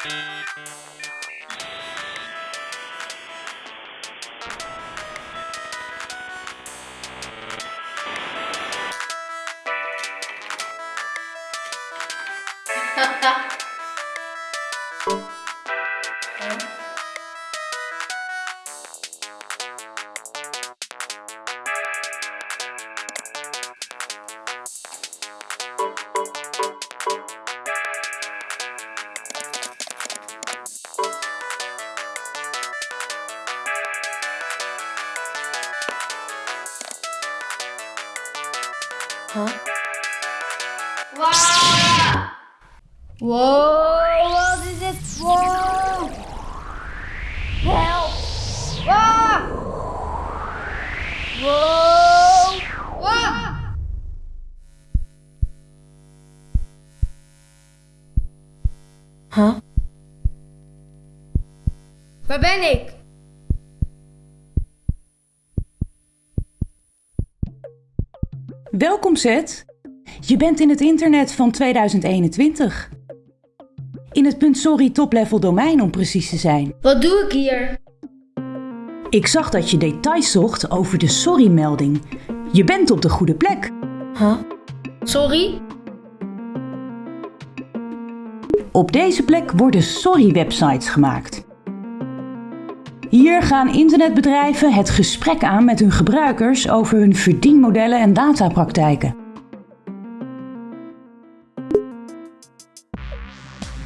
Ha ha! Huh? Wow! Whoa! Whoa! Whoa! Help! Whoa! Whoa! Whoa! Huh? Babenic! Welkom Zet. Je bent in het internet van 2021. In het .sorry top-level domein om precies te zijn. Wat doe ik hier? Ik zag dat je details zocht over de sorry-melding. Je bent op de goede plek. Huh? Sorry? Op deze plek worden sorry-websites gemaakt. Hier gaan internetbedrijven het gesprek aan met hun gebruikers over hun verdienmodellen en datapraktijken.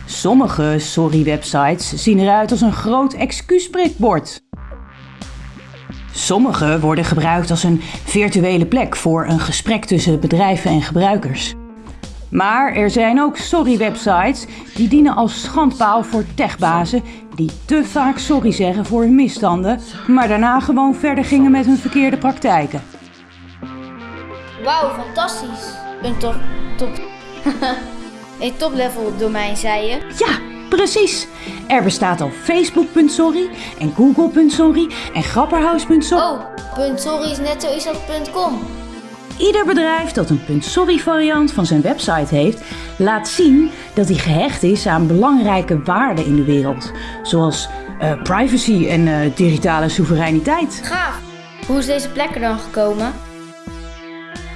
Sommige sorry-websites zien eruit als een groot excuusprikbord. Sommige worden gebruikt als een virtuele plek voor een gesprek tussen bedrijven en gebruikers. Maar er zijn ook sorry-websites die dienen als schandpaal voor techbazen die te vaak sorry zeggen voor hun misstanden, maar daarna gewoon verder gingen met hun verkeerde praktijken. Wauw, fantastisch. Een top... top... een top-level domein, zei je? Ja, precies. Er bestaat al Facebook.sorry en Google.sorry en Grapperhaus.sorry. Oh, .sorry is net zo is dat punt .com. Ieder bedrijf dat een .sorry variant van zijn website heeft, laat zien dat hij gehecht is aan belangrijke waarden in de wereld. Zoals eh, privacy en eh, digitale soevereiniteit. Gaaf. Hoe is deze plek er dan gekomen?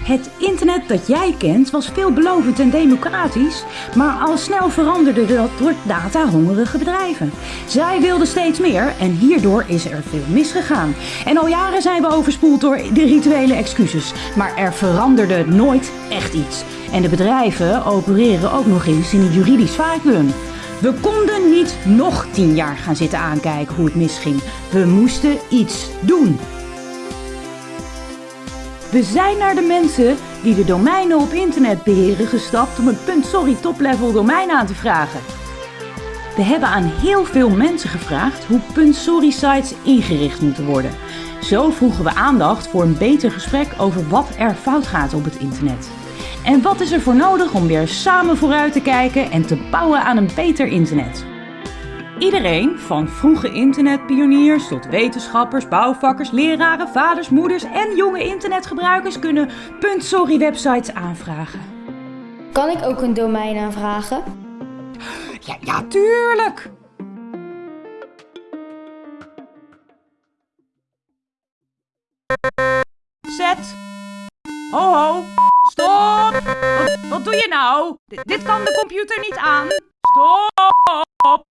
Het internet dat jij kent was veelbelovend en democratisch, maar al snel veranderde dat door datahongerige bedrijven. Zij wilden steeds meer en hierdoor is er veel misgegaan. En al jaren zijn we overspoeld door de rituele excuses, maar er veranderde nooit echt iets. En de bedrijven opereren ook nog eens in een juridisch vacuüm. We konden niet nog tien jaar gaan zitten aankijken hoe het misging. We moesten iets doen. We zijn naar de mensen die de domeinen op internet beheren gestapt om een .sorry top-level domein aan te vragen. We hebben aan heel veel mensen gevraagd hoe .sorry sites ingericht moeten worden. Zo vroegen we aandacht voor een beter gesprek over wat er fout gaat op het internet. En wat is er voor nodig om weer samen vooruit te kijken en te bouwen aan een beter internet? Iedereen, van vroege internetpioniers tot wetenschappers, bouwvakkers, leraren, vaders, moeders en jonge internetgebruikers kunnen .sorry websites aanvragen. Kan ik ook een domein aanvragen? Ja, ja, tuurlijk! Zet! Ho ho! Stop! Wat, wat doe je nou? D- dit kan de computer niet aan. Stop!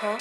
Huh?